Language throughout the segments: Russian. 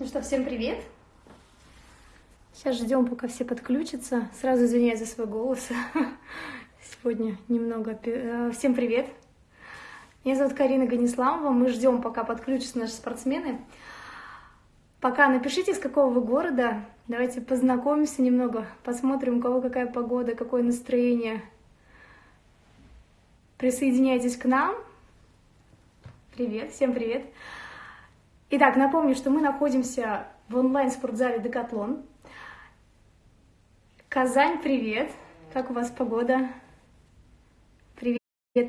Ну что, всем привет! Сейчас ждем, пока все подключатся. Сразу извиняюсь за свой голос. Сегодня немного... Э, всем привет! Меня зовут Карина Ганисламова. Мы ждем, пока подключатся наши спортсмены. Пока напишите, из какого вы города. Давайте познакомимся немного, посмотрим, у кого какая погода, какое настроение. Присоединяйтесь к нам. Привет, всем привет. Итак, напомню, что мы находимся в онлайн-спортзале «Декатлон». Казань, привет! Как у вас погода? Привет,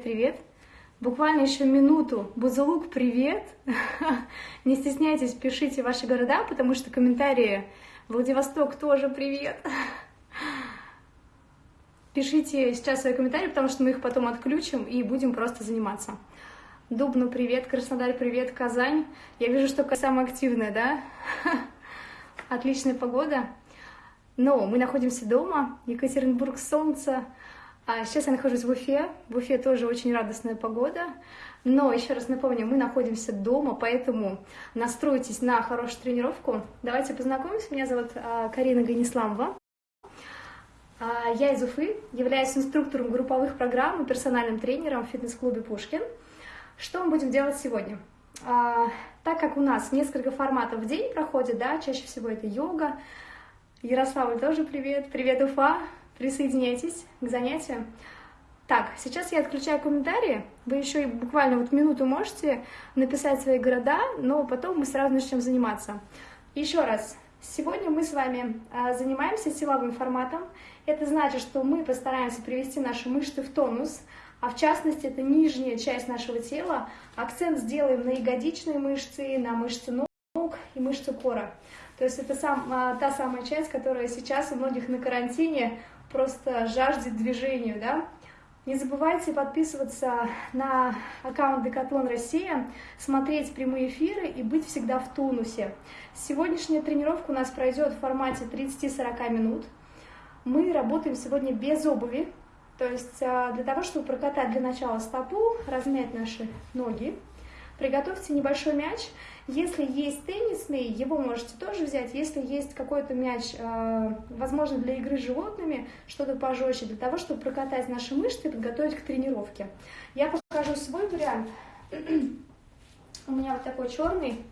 привет! Буквально еще минуту. Бузулук, привет! Не стесняйтесь, пишите ваши города, потому что комментарии Владивосток тоже привет! Пишите сейчас свои комментарии, потому что мы их потом отключим и будем просто заниматься. Дубну привет, Краснодар привет, Казань. Я вижу, что самая активная, да? Отличная погода. Но мы находимся дома, Екатеринбург, солнце. А сейчас я нахожусь в Уфе. В Уфе тоже очень радостная погода. Но еще раз напомню, мы находимся дома, поэтому настройтесь на хорошую тренировку. Давайте познакомимся. Меня зовут а, Карина Ганисламова. А, я из Уфы, являюсь инструктором групповых программ и персональным тренером в фитнес-клубе «Пушкин». Что мы будем делать сегодня? А, так как у нас несколько форматов в день проходит, да, чаще всего это йога. Ярославль тоже привет. Привет, Уфа. Присоединяйтесь к занятию. Так, сейчас я отключаю комментарии. Вы еще и буквально вот минуту можете написать свои города, но потом мы сразу начнем заниматься. Еще раз, сегодня мы с вами а, занимаемся силовым форматом. Это значит, что мы постараемся привести наши мышцы в тонус, а в частности это нижняя часть нашего тела. Акцент сделаем на ягодичные мышцы, на мышцы ног и мышцы кора. То есть это сам, а, та самая часть, которая сейчас у многих на карантине просто жаждет движению, да. Не забывайте подписываться на аккаунт Декатлон Россия, смотреть прямые эфиры и быть всегда в тонусе. Сегодняшняя тренировка у нас пройдет в формате 30-40 минут. Мы работаем сегодня без обуви, то есть а, для того, чтобы прокатать для начала стопу, размять наши ноги, приготовьте небольшой мяч. Если есть теннисный, его можете тоже взять. Если есть какой-то мяч, а, возможно, для игры с животными, что-то пожестче, для того, чтобы прокатать наши мышцы и подготовить к тренировке. Я покажу свой вариант. У меня вот такой черный,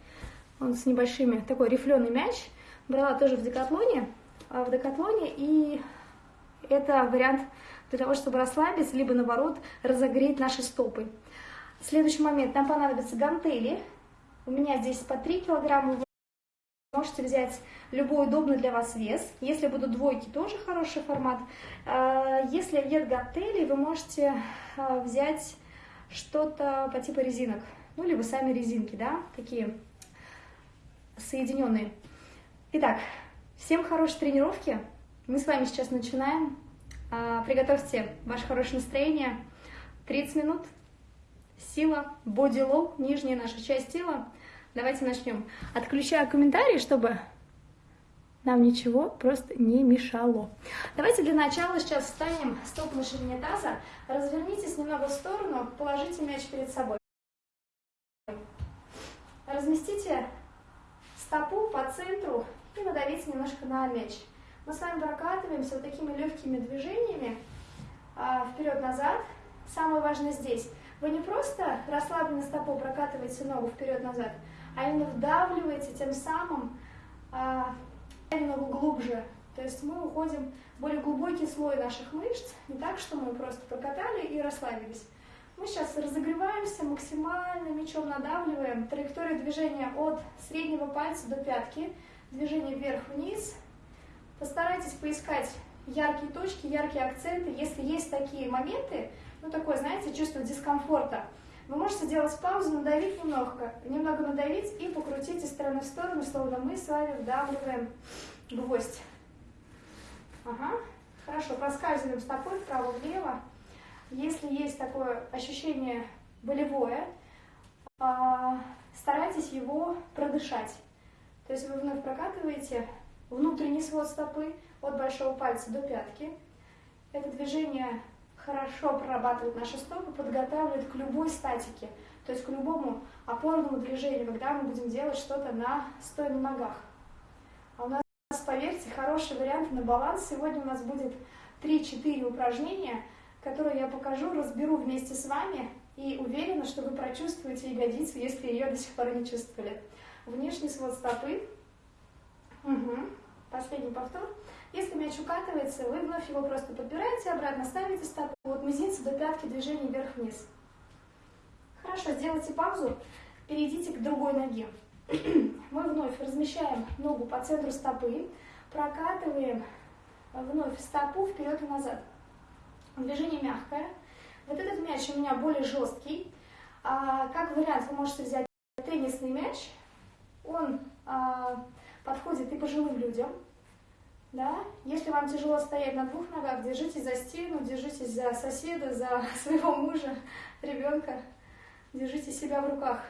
он с небольшими, такой рифленый мяч. Брала тоже в декатлоне, а, в декатлоне, и это вариант для того, чтобы расслабиться, либо наоборот разогреть наши стопы. Следующий момент, нам понадобятся гантели. У меня здесь по 3 килограмма. Вы можете взять любой удобный для вас вес. Если будут двойки, тоже хороший формат. А, если нет гантелей, вы можете а, взять что-то по типу резинок. Ну, либо сами резинки, да, такие соединенные. Итак, всем хорошей тренировки. Мы с вами сейчас начинаем. А, приготовьте ваше хорошее настроение. 30 минут. Сила, low, нижняя наша часть тела. Давайте начнем. Отключаю комментарии, чтобы нам ничего просто не мешало. Давайте для начала сейчас встанем стоп на ширине таза. Развернитесь немного в сторону, положите мяч перед собой. Разместите стопу по центру и надавите немножко на мяч. Мы с вами прокатываемся вот такими легкими движениями а, вперед-назад. Самое важное здесь, вы не просто расслабленно стопой прокатываете ногу вперед-назад, а именно вдавливаете тем самым а, ногу глубже. То есть мы уходим в более глубокий слой наших мышц, не так, что мы просто прокатали и расслабились. Мы сейчас разогреваемся максимально, мячом надавливаем. Траектория движения от среднего пальца до пятки. Движение вверх-вниз, Постарайтесь поискать яркие точки, яркие акценты. Если есть такие моменты, ну такое, знаете, чувство дискомфорта, вы можете сделать паузу, надавить немного, немного надавить и покрутить из стороны в сторону, словно мы с вами вдавливаем гвоздь. Ага, хорошо, проскальзываем стопой вправо-влево. Если есть такое ощущение болевое, а, старайтесь его продышать. То есть вы вновь прокатываете внутренний свод стопы от большого пальца до пятки. Это движение хорошо прорабатывает наши стопы, подготавливает к любой статике. то есть к любому опорному движению, когда мы будем делать что-то на стоя на ногах. А у нас, поверьте, хороший вариант на баланс. Сегодня у нас будет 3-4 упражнения, которые я покажу, разберу вместе с вами, и уверена, что вы прочувствуете ягодицу, если ее до сих пор не чувствовали. Внешний свод стопы. Угу. Последний повтор. Если мяч укатывается, вы вновь его просто подбираете, обратно ставите стопу от мизинца до пятки движение вверх-вниз. Хорошо, сделайте паузу, перейдите к другой ноге. Мы вновь размещаем ногу по центру стопы, прокатываем вновь стопу вперед и назад. Движение мягкое. Вот этот мяч у меня более жесткий. А, как вариант, вы можете взять теннисный мяч. Он а, подходит и пожилым людям. Да? Если вам тяжело стоять на двух ногах, держитесь за стену, держитесь за соседа, за своего мужа, ребенка. Держите себя в руках.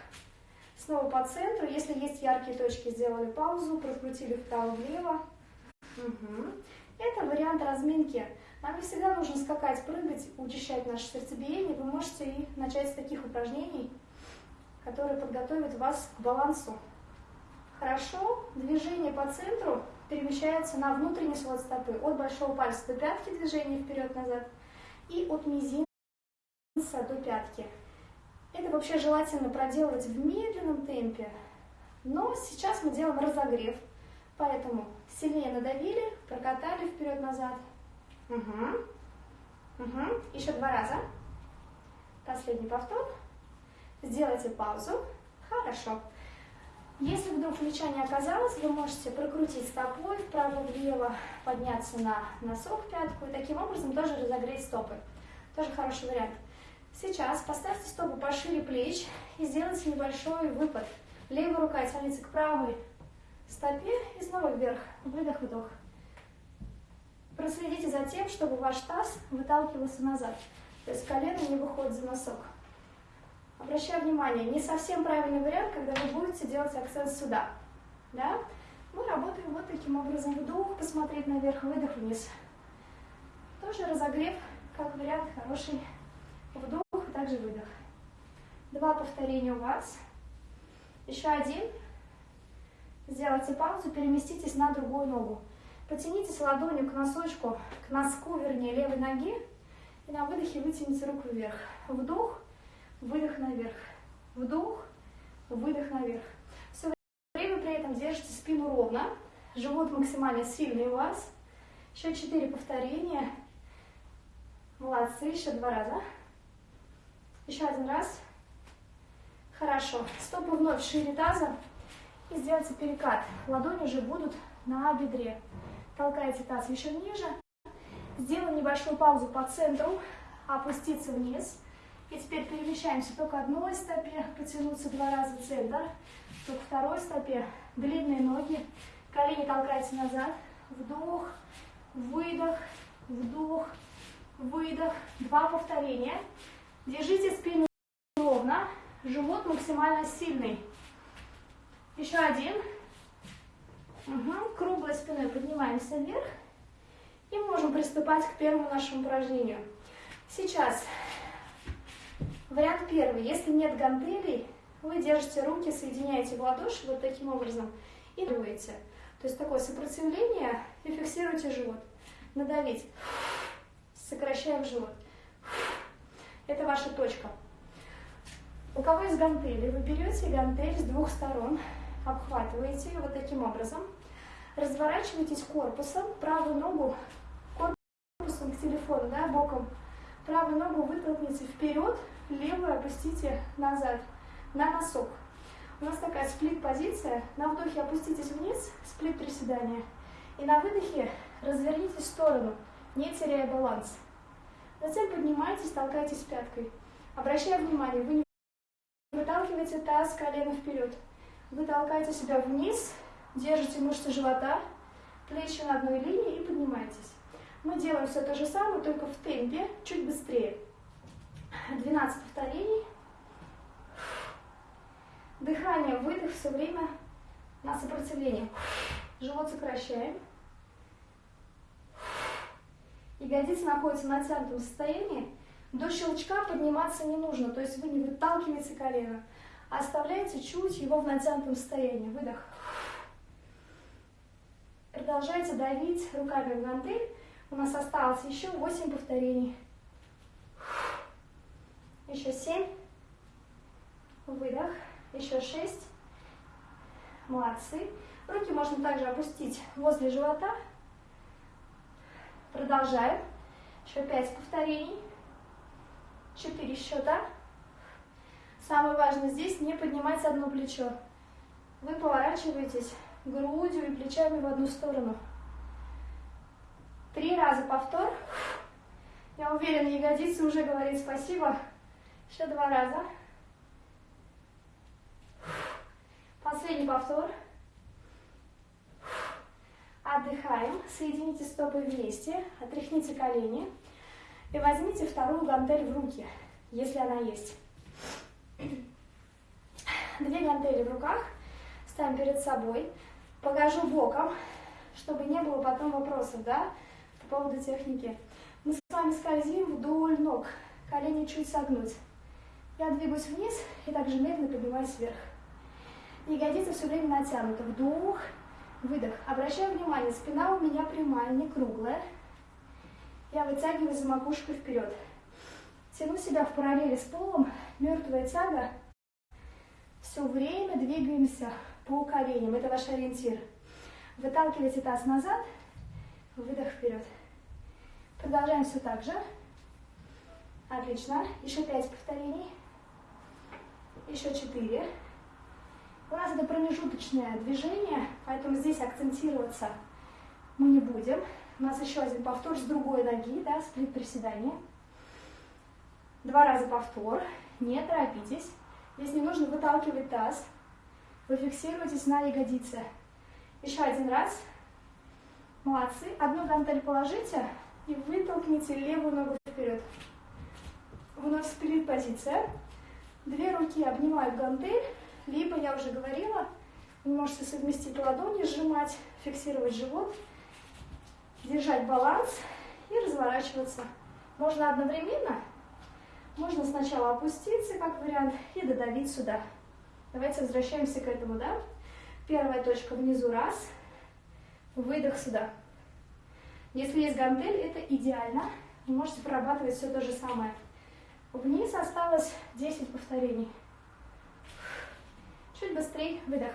Снова по центру. Если есть яркие точки, сделали паузу, прокрутили вправо-влево. Угу. Это вариант разминки. Нам не всегда нужно скакать, прыгать, учащать наше сердцебиение. Вы можете и начать с таких упражнений, которые подготовят вас к балансу. Хорошо. Движение по центру перемещается на внутренний свод стопы. От большого пальца до пятки движение вперед-назад. И от мизинца до пятки. Это вообще желательно проделывать в медленном темпе. Но сейчас мы делаем разогрев. Поэтому сильнее надавили, прокатали вперед-назад. Угу. Угу. Еще два раза. Последний повтор. Сделайте паузу. Хорошо. Если вдруг плеча не оказалось, вы можете прокрутить стопой вправо-влево, подняться на носок, пятку и таким образом тоже разогреть стопы. Тоже хороший вариант. Сейчас поставьте стопу пошире плеч и сделайте небольшой выпад. Левая рука тянется к правой стопе и снова вверх. Выдох-выдох. Проследите за тем, чтобы ваш таз выталкивался назад. То есть колено не выходит за носок. Обращаю внимание, не совсем правильный вариант, когда вы будете делать акцент сюда. Да? Мы работаем вот таким образом. Вдох, посмотреть наверх, выдох вниз. Тоже разогрев, как вариант, хороший вдох и также выдох. Два повторения у вас. Еще один. Сделайте паузу, переместитесь на другую ногу. Потянитесь ладонью к носочку, к носку, вернее, левой ноги. И на выдохе вытяните руку вверх. Вдох, выдох наверх. Вдох, выдох наверх. Все время при этом держите спину ровно. Живот максимально сильный у вас. Еще четыре повторения. Молодцы, еще два раза. Еще один раз. Хорошо. Стопы вновь шире таза. И сделайте перекат. Ладони уже будут на бедре. Толкайте таз еще ниже. Сделаем небольшую паузу по центру. Опуститься вниз. И теперь перемещаемся только одной стопе. Потянуться два раза центр. Только второй стопе. Длинные ноги. Колени толкайте назад. Вдох, выдох, вдох, выдох. Два повторения. Держите спину ровно. Живот максимально сильный. Еще один. Угу. Круглой спиной поднимаемся вверх. И можем приступать к первому нашему упражнению. Сейчас вариант первый. Если нет гантелей, вы держите руки, соединяете в ладоши вот таким образом и дуете. То есть такое сопротивление и фиксируйте живот. Надавить. Сокращаем живот. Это ваша точка. У кого есть гантели, вы берете гантель с двух сторон, обхватываете ее вот таким образом, разворачиваетесь корпусом, правую ногу корпусом к телефону, да, боком, правую ногу вытолкните вперед, левую опустите назад, на носок. У нас такая сплит-позиция. На вдохе опуститесь вниз, сплит-приседание. И на выдохе развернитесь в сторону, не теряя баланс. Затем поднимайтесь, толкайтесь пяткой. Обращая внимание, вы не выталкиваете таз, колено вперед. Вы толкаете себя вниз, держите мышцы живота, плечи на одной линии и поднимаетесь. Мы делаем все то же самое, только в темпе, чуть быстрее. 12 повторений. Дыхание, выдох все время на сопротивление. Живот сокращаем. Ягодицы находятся в натянутом состоянии. До щелчка подниматься не нужно, то есть вы не выталкиваете колено, а оставляете чуть его в натянутом состоянии. Выдох. Продолжайте давить руками в гантель. У нас осталось еще 8 повторений. Еще 7. Выдох. Еще 6. Молодцы. Руки можно также опустить возле живота. Продолжаем. Еще 5 повторений. 4 счета. Самое важное здесь не поднимать одно плечо. Вы поворачиваетесь грудью и плечами в одну сторону. Три раза повтор. Я уверена, ягодицы уже говорит спасибо. Еще два раза. Последний повтор. Отдыхаем. Соедините стопы вместе. Отряхните колени. И возьмите вторую гантель в руки, если она есть. Две гантели в руках. Ставим перед собой. Покажу боком, чтобы не было потом вопросов, да, по поводу техники. Мы с вами скользим вдоль ног. Колени чуть согнуть. Я двигаюсь вниз и также медленно поднимаюсь вверх. Ягодицы все время натянуты. Вдох, выдох. Обращаю внимание, спина у меня прямая, не круглая. Я вытягиваю за макушкой вперед. Тяну себя в параллели с полом, мертвая тяга. Все время двигаемся по коленям. Это ваш ориентир. Выталкивайте таз назад, выдох вперед. Продолжаем все так же. Отлично. Еще пять повторений. Еще четыре. У нас это промежуточное движение, поэтому здесь акцентироваться мы не будем. У нас еще один повтор с другой ноги, да, сплит приседание. Два раза повтор, не торопитесь. Здесь не нужно выталкивать таз. Вы фиксируетесь на ягодице. Еще один раз. Молодцы. Одну гантель положите и вытолкните левую ногу вперед. Вновь сплит позиция. Две руки обнимают гантель, либо, я уже говорила, вы можете совместить ладони, сжимать, фиксировать живот, держать баланс и разворачиваться. Можно одновременно, можно сначала опуститься, как вариант, и додавить сюда. Давайте возвращаемся к этому, да? Первая точка внизу, раз, выдох сюда. Если есть гантель, это идеально. Вы можете прорабатывать все то же самое. Вниз осталось 10 повторений. Чуть быстрее, выдох.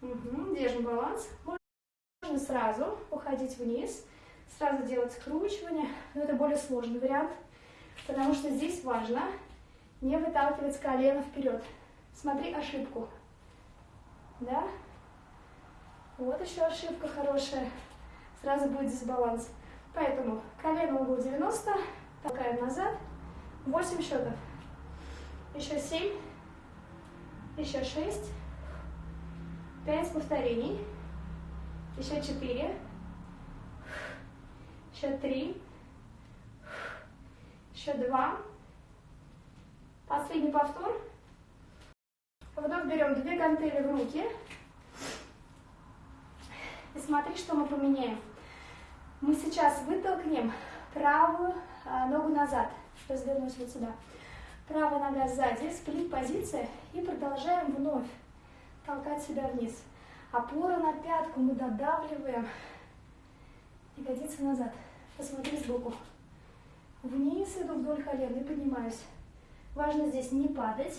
Угу, держим баланс. Можно сразу уходить вниз, сразу делать скручивание, но это более сложный вариант, потому что здесь важно не выталкивать колено вперед. Смотри ошибку. Да? Вот еще ошибка хорошая. Сразу будет дисбаланс. Поэтому колено угол 90, толкаем назад. 8 счетов. Еще 7. Еще 6. 5 повторений. Еще 4. Еще 3. Еще 2. Последний повтор. Вдох берем две гантели в руки. И смотри, что мы поменяем. Мы сейчас вытолкнем правую а, ногу назад. Развернусь вот сюда. Правая нога сзади, сплит позиция. И продолжаем вновь толкать себя вниз. Опора на пятку мы додавливаем. Ягодицы назад. Посмотри сбоку. Вниз иду вдоль колен и поднимаюсь. Важно здесь не падать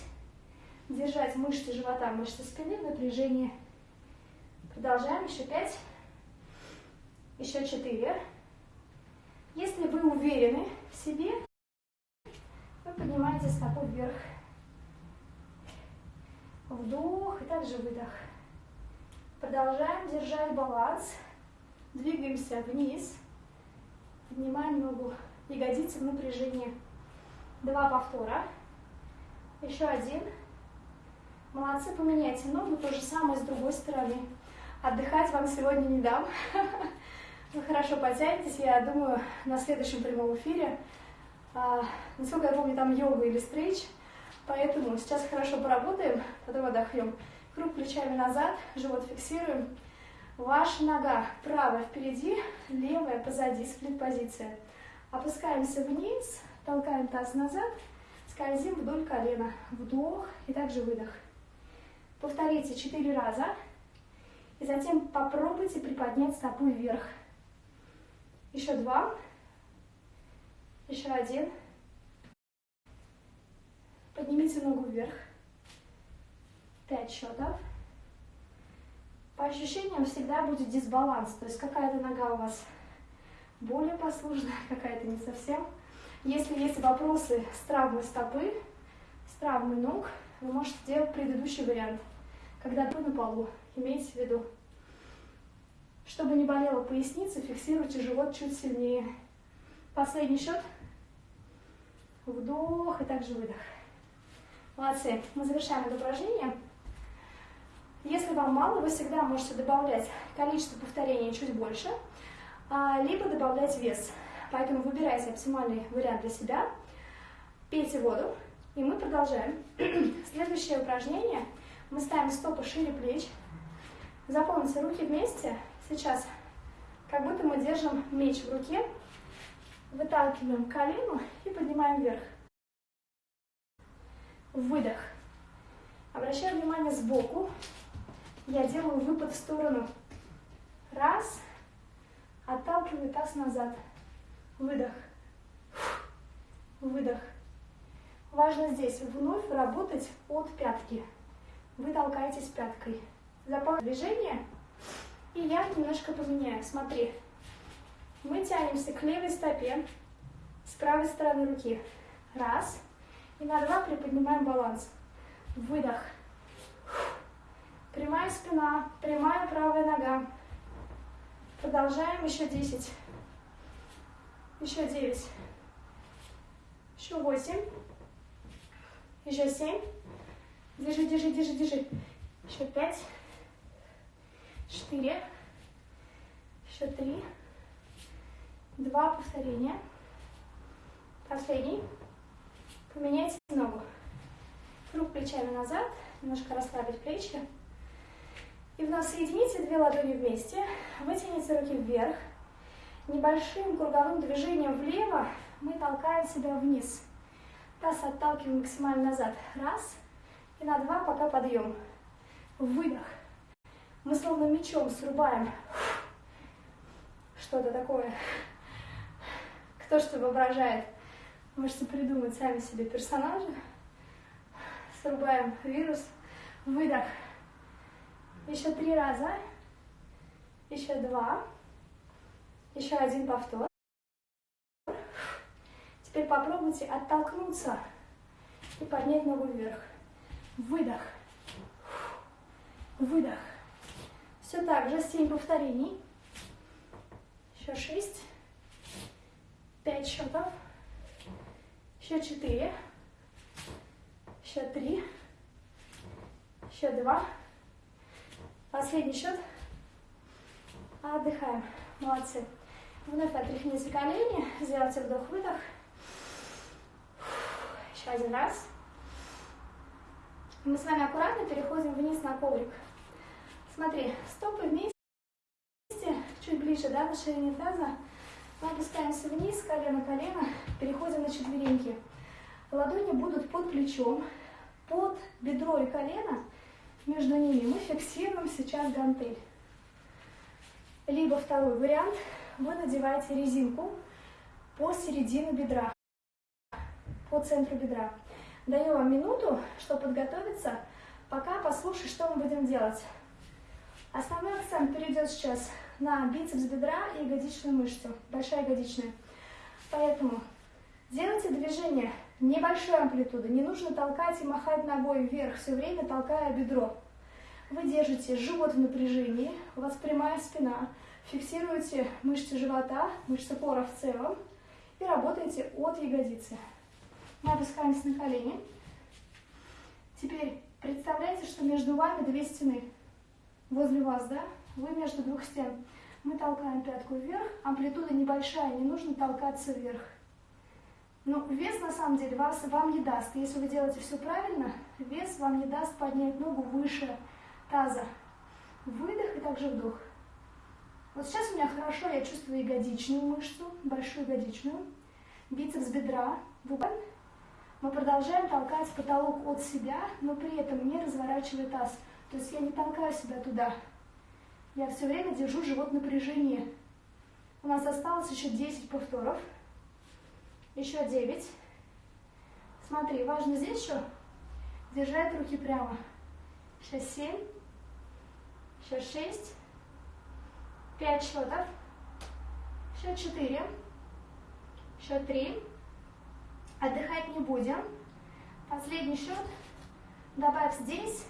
держать мышцы живота, мышцы спины в напряжении. Продолжаем, еще пять, еще четыре. Если вы уверены в себе, вы поднимаете стопу вверх. Вдох и также выдох. Продолжаем держать баланс. Двигаемся вниз. Поднимаем ногу. Ягодицы в напряжении. Два повтора. Еще один. Молодцы, поменяйте ногу, то же самое с другой стороны. Отдыхать вам сегодня не дам. Вы хорошо потянетесь, я думаю, на следующем прямом эфире. А, насколько я помню, там йога или стрейч, поэтому сейчас хорошо поработаем, потом отдохнем. Круг плечами назад, живот фиксируем. Ваша нога правая впереди, левая позади, сплит позиция. Опускаемся вниз, толкаем таз назад, скользим вдоль колена. Вдох и также выдох. Повторите 4 раза. И затем попробуйте приподнять стопу вверх. Еще два. Еще один. Поднимите ногу вверх. Пять счетов. По ощущениям всегда будет дисбаланс. То есть какая-то нога у вас более послушная, какая-то не совсем. Если есть вопросы с травмой стопы, с травмой ног, вы можете сделать предыдущий вариант, когда вы на полу. Имейте в виду. Чтобы не болела поясница, фиксируйте живот чуть сильнее. Последний счет. Вдох и также выдох. Молодцы. Мы завершаем это упражнение. Если вам мало, вы всегда можете добавлять количество повторений чуть больше, а, либо добавлять вес. Поэтому выбирайте оптимальный вариант для себя. Пейте воду, и мы продолжаем. Следующее упражнение. Мы ставим стопы шире плеч. Запомните, руки вместе. Сейчас как будто мы держим меч в руке. Выталкиваем колено и поднимаем вверх. Выдох. Обращаю внимание сбоку. Я делаю выпад в сторону. Раз. Отталкиваю таз назад. Выдох. Выдох. Важно здесь вновь работать от пятки. Вы толкаетесь пяткой. Запомните движение. И я немножко поменяю. Смотри. Мы тянемся к левой стопе с правой стороны руки. Раз. И на два приподнимаем баланс. Выдох. Прямая спина, прямая правая нога. Продолжаем еще 10. Еще 9. Еще 8. Еще 7. Держи, держи, держи, держи. Еще 5. 4. Еще 3. Два повторения. Последний. Поменяйте ногу. Круг плечами назад. Немножко расслабить плечи. И вновь соедините две ладони вместе. Вытяните руки вверх. Небольшим круговым движением влево мы толкаем себя вниз. Таз отталкиваем максимально назад. Раз. И на два пока подъем. Выдох. Мы словно мечом срубаем что-то такое. Кто что воображает, можете придумать сами себе персонажа. Срубаем вирус. Выдох. Еще три раза. Еще два. Еще один повтор. Теперь попробуйте оттолкнуться и поднять ногу вверх. Выдох. Выдох. Все так же, 7 повторений. Еще 6. 5 счетов. Еще 4. Еще 3. Еще 2. Последний счет. Отдыхаем. Молодцы. Вновь отряхните колени, сделайте вдох-выдох. Еще один раз. Мы с вами аккуратно переходим вниз на коврик. Смотри, стопы вместе, чуть ближе, да, на ширине таза. Мы опускаемся вниз, колено-колено, переходим на четвереньки. Ладони будут под плечом, под бедро и колено, между ними мы фиксируем сейчас гантель. Либо второй вариант, вы надеваете резинку по середине бедра, по центру бедра. Даю вам минуту, чтобы подготовиться, пока послушай, что мы будем делать. Основной акцент перейдет сейчас на бицепс бедра и ягодичную мышцу, большая ягодичная. Поэтому делайте движение небольшой амплитуды, не нужно толкать и махать ногой вверх, все время толкая бедро. Вы держите живот в напряжении, у вас прямая спина, Фиксируете мышцы живота, мышцы пора в целом и работаете от ягодицы. Мы опускаемся на колени. Теперь представляете, что между вами две стены. Возле вас, да? Вы между двух стен. Мы толкаем пятку вверх, амплитуда небольшая, не нужно толкаться вверх. Но вес на самом деле вас, вам не даст. Если вы делаете все правильно, вес вам не даст поднять ногу выше таза. Выдох и также вдох. Вот сейчас у меня хорошо, я чувствую ягодичную мышцу, большую ягодичную, бицепс бедра, Выпадаем. Мы продолжаем толкать потолок от себя, но при этом не разворачивая таз. То есть я не толкаю себя туда. Я все время держу живот в напряжении. У нас осталось еще 10 повторов. Еще 9. Смотри, важно здесь еще держать руки прямо. Сейчас 7. Сейчас 6. 5 счетов. Еще 4. Еще 3. Отдыхать не будем. Последний счет. Добавь здесь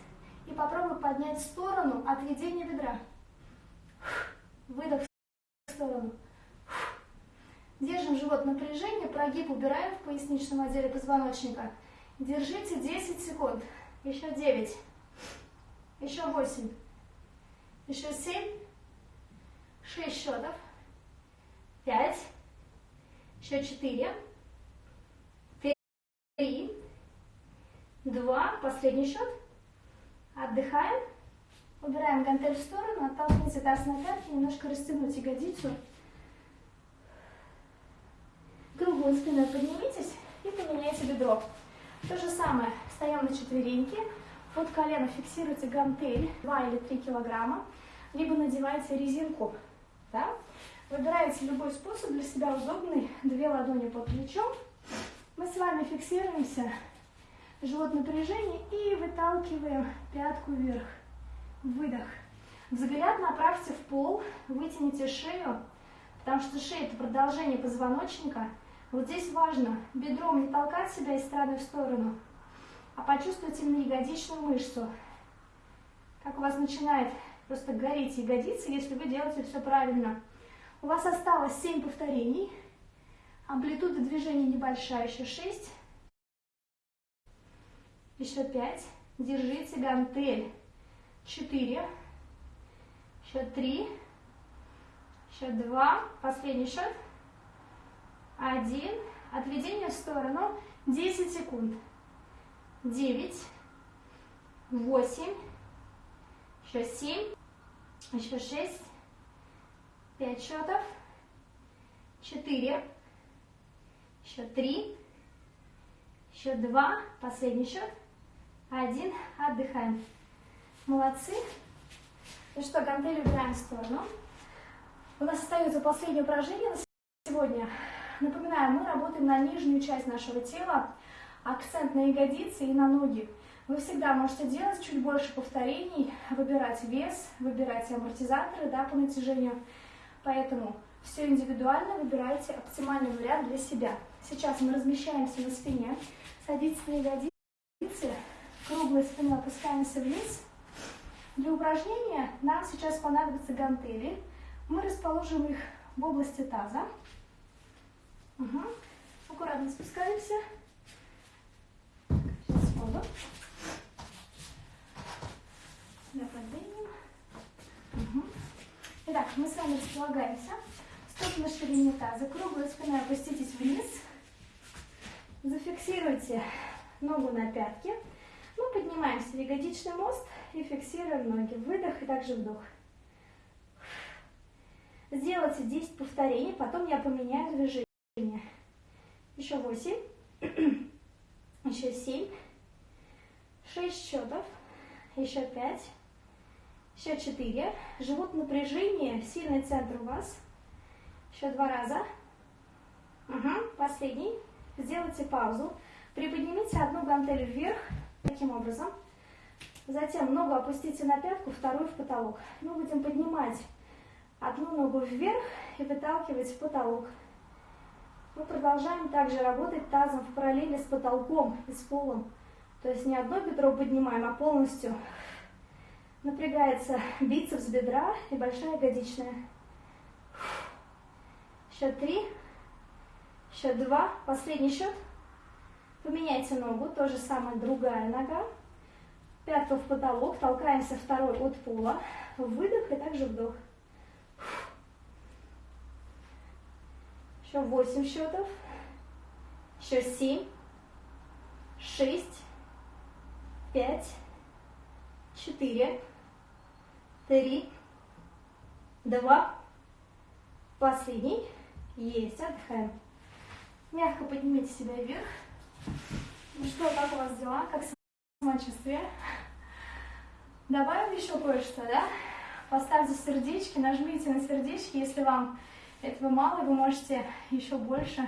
и попробуй поднять сторону отведение бедра. Выдох в сторону. Держим живот напряжение, прогиб убираем в поясничном отделе позвоночника. Держите 10 секунд. Еще 9. Еще 8. Еще 7. 6 счетов. 5. Еще 4. 3. 2. Последний счет. Отдыхаем. Убираем гантель в сторону, отталкивайте таз на пятки, немножко растянуть ягодицу. Круглой спиной поднимитесь и поменяйте бедро. То же самое, встаем на четвереньки, под колено фиксируйте гантель 2 или 3 килограмма, либо надевайте резинку. Да? Выбираете любой способ для себя удобный, две ладони под плечом. Мы с вами фиксируемся, живот напряжение и выталкиваем пятку вверх. Выдох. Взгляд направьте в пол, вытяните шею, потому что шея – это продолжение позвоночника. Вот здесь важно бедром не толкать себя из стороны в сторону, а почувствуйте именно ягодичную мышцу. Как у вас начинает просто гореть ягодицы, если вы делаете все правильно. У вас осталось 7 повторений. Амплитуда движения небольшая, еще 6. Еще 5. Держите гантель. Четыре, еще три, еще два, последний счет, один, отведение в сторону, 10 секунд, 9, 8, еще 7, еще 6, 5 счетов, 4, еще 3, еще 2, последний счет, 1, отдыхаем. Молодцы. Ну что, гантели убираем в сторону. У нас остается последнее упражнение на сегодня. Напоминаю, мы работаем на нижнюю часть нашего тела, акцент на ягодицы и на ноги. Вы всегда можете делать чуть больше повторений, выбирать вес, выбирать амортизаторы да, по натяжению. Поэтому все индивидуально, выбирайте оптимальный вариант для себя. Сейчас мы размещаемся на спине, садитесь на ягодицы, круглой спиной опускаемся вниз, для упражнения нам сейчас понадобятся гантели. Мы расположим их в области таза. Угу. Аккуратно спускаемся. Сейчас воду. Да, поднимем. Угу. Итак, мы с вами располагаемся. Стоп на ширине таза. Круглой спиной опуститесь вниз. Зафиксируйте ногу на пятке. Мы поднимаемся в ягодичный мост и фиксируем ноги. Выдох и также вдох. Сделайте 10 повторений, потом я поменяю движение. Еще 8, еще 7, 6 счетов, еще 5, еще 4. Живот напряжение, сильный центр у вас. Еще два раза. Угу, последний. Сделайте паузу. Приподнимите одну гантель вверх, таким образом. Затем ногу опустите на пятку, вторую в потолок. Мы будем поднимать одну ногу вверх и выталкивать в потолок. Мы продолжаем также работать тазом в параллели с потолком и с полом. То есть не одно бедро поднимаем, а полностью напрягается бицепс бедра и большая ягодичная. Счет три, счет два, последний счет. Поменяйте ногу, то же самое другая нога. Пятка в потолок, толкаемся второй от пола. Выдох и также вдох. Еще 8 счетов. Еще 7, 6, 5, 4, 3, 2, последний. Есть, отдыхаем. Мягко поднимите себя вверх. Ну что, как у вас дела? Как самочувствие? Добавим еще кое-что, да? Поставьте сердечки, нажмите на сердечки, если вам этого мало, вы можете еще больше,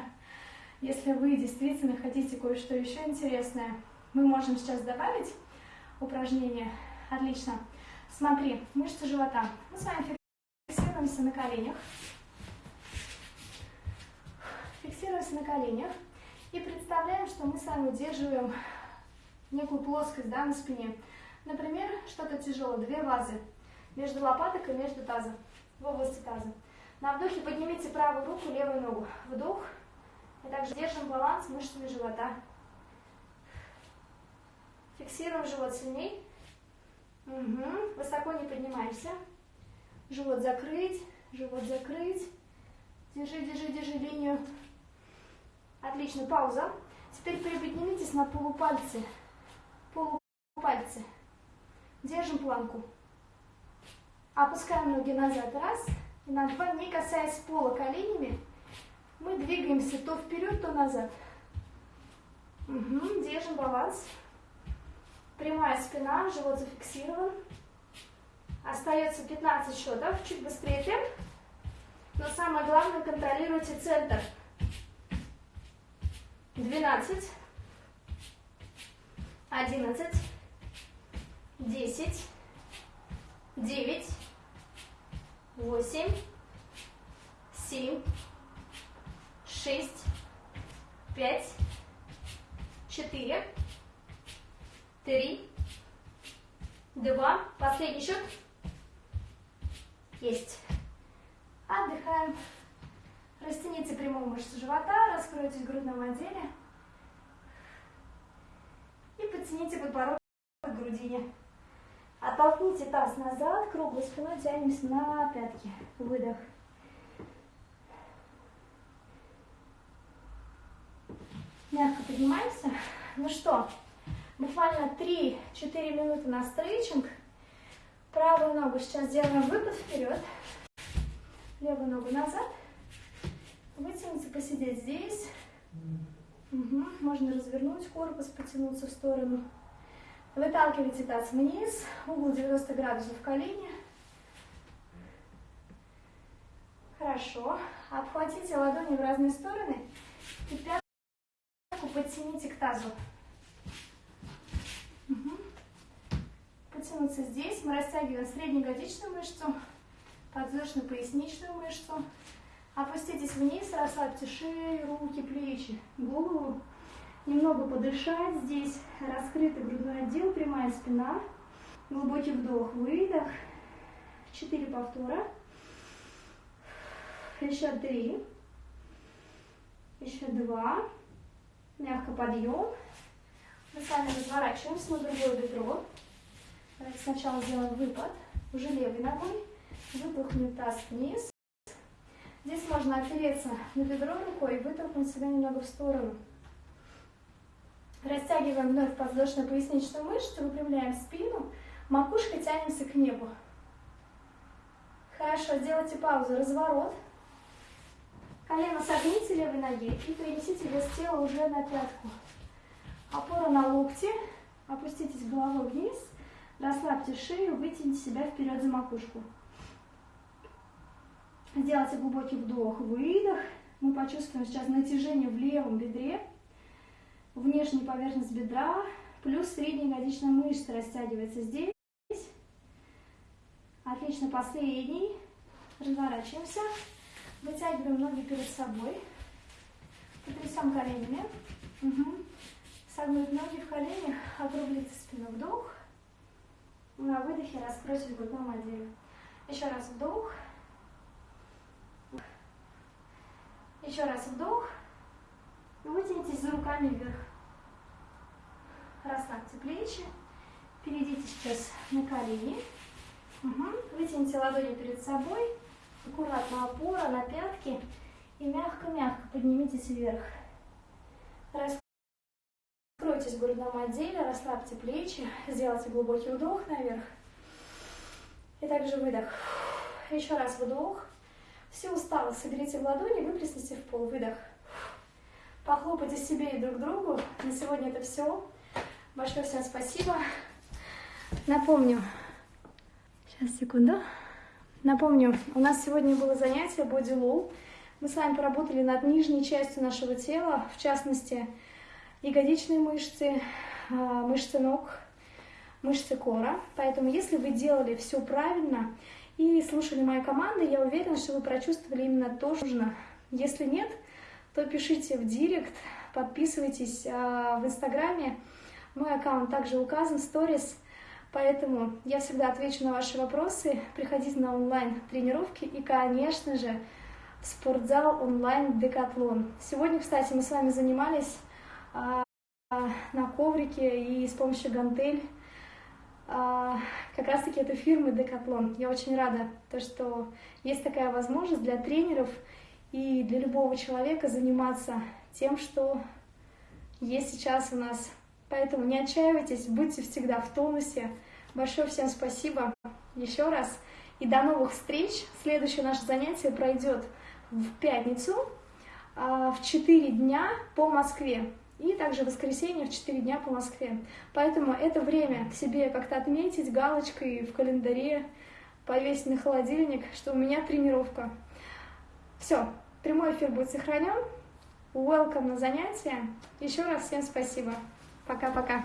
если вы действительно хотите кое-что еще интересное. Мы можем сейчас добавить упражнение. Отлично. Смотри, мышцы живота. Мы с вами фиксируемся на коленях. Фиксируемся на коленях. И представляем, что мы с вами удерживаем некую плоскость да, на спине. Например, что-то тяжелое, две вазы между лопаток и между тазом, в области таза. На вдохе поднимите правую руку, левую ногу. Вдох. И также держим баланс мышцами живота. Фиксируем живот сильней. Угу. Высоко не поднимаемся. Живот закрыть, живот закрыть. Держи, держи, держи линию. Отлично, пауза. Теперь приподнимитесь на полупальцы. Полупальцы. Держим планку. Опускаем ноги назад. Раз. И на два, не касаясь пола коленями, мы двигаемся то вперед, то назад. Угу. Держим баланс. Прямая спина, живот зафиксирован. Остается 15 счетов. Чуть быстрее темп. Но самое главное, контролируйте центр. 12, 11, 10, 9, 8, 7, 6, 5, 4, 3, 2, последний счет. Есть. Отдыхаем. Растяните прямую мышцу живота, раскройтесь в грудном отделе. И подтяните подбородок к грудине. Оттолкните таз назад, круглой спиной тянемся на пятки. Выдох. Мягко поднимаемся. Ну что, буквально 3-4 минуты на стретчинг. Правую ногу сейчас делаем выпад вперед. Левую ногу назад. Вытянуться, посидеть здесь. Угу. Можно развернуть корпус, потянуться в сторону. Выталкивайте таз вниз, угол 90 градусов в колени. Хорошо. Обхватите ладони в разные стороны и пятку подтяните к тазу. Угу. Потянуться здесь. Мы растягиваем среднеягодичную мышцу, подвздошно-поясничную мышцу. Опуститесь вниз, расслабьте шею, руки, плечи, голову. Немного подышать здесь. Раскрытый грудной отдел, прямая спина. Глубокий вдох, выдох. Четыре повтора. Еще три. Еще два. Мягко подъем. Мы с вами разворачиваемся на другое бедро. Сначала сделаем выпад. Уже левой ногой. Выпухнем таз вниз. Здесь можно опереться на бедро рукой и вытолкнуть себя немного в сторону. Растягиваем вновь подвздошно-поясничную мышцу, выпрямляем спину, макушкой тянемся к небу. Хорошо, сделайте паузу, разворот. Колено согните левой ноги и перенесите вес тела уже на пятку. Опора на локти, опуститесь головой вниз, расслабьте шею, вытяните себя вперед за макушку. Сделайте глубокий вдох, выдох. Мы почувствуем сейчас натяжение в левом бедре внешняя поверхность бедра, плюс средняя ягодичная мышца растягивается здесь. Отлично, последний. Разворачиваемся. Вытягиваем ноги перед собой. Потрясем коленями. Угу. Согнуть ноги в коленях, округлите спину. Вдох. На выдохе раскройте в грудном отделе. Еще раз вдох. Еще раз вдох. Вытянитесь за руками вверх. Расслабьте плечи. Перейдите сейчас на колени. Угу. Вытяните ладони перед собой. Аккуратно опора на пятки. И мягко-мягко поднимитесь вверх. Раскройтесь в грудном отделе, расслабьте плечи. Сделайте глубокий вдох наверх. И также выдох. Еще раз вдох. Все устало, соберите в ладони, выплесните в пол. Выдох. похлопайте себе и друг другу. На сегодня это все. Большое всем спасибо. Напомню. Сейчас, секунду. Напомню, у нас сегодня было занятие Low. Мы с вами поработали над нижней частью нашего тела, в частности, ягодичные мышцы, а, мышцы ног, мышцы кора. Поэтому, если вы делали все правильно и слушали мою команду, я уверена, что вы прочувствовали именно то, что нужно. Если нет, то пишите в директ, подписывайтесь а, в инстаграме. Мой аккаунт также указан, сторис. Поэтому я всегда отвечу на ваши вопросы. Приходите на онлайн-тренировки и, конечно же, в спортзал онлайн Декатлон. Сегодня, кстати, мы с вами занимались а, на коврике и с помощью гантель. А, как раз-таки это фирмы Декатлон. Я очень рада, то, что есть такая возможность для тренеров и для любого человека заниматься тем, что есть сейчас у нас. Поэтому не отчаивайтесь, будьте всегда в тонусе. Большое всем спасибо еще раз. И до новых встреч. Следующее наше занятие пройдет в пятницу а, в 4 дня по Москве. И также воскресенье в 4 дня по Москве. Поэтому это время себе как-то отметить галочкой в календаре, повесить на холодильник, что у меня тренировка. Все, прямой эфир будет сохранен. Welcome на занятия. Еще раз всем спасибо. Пока-пока.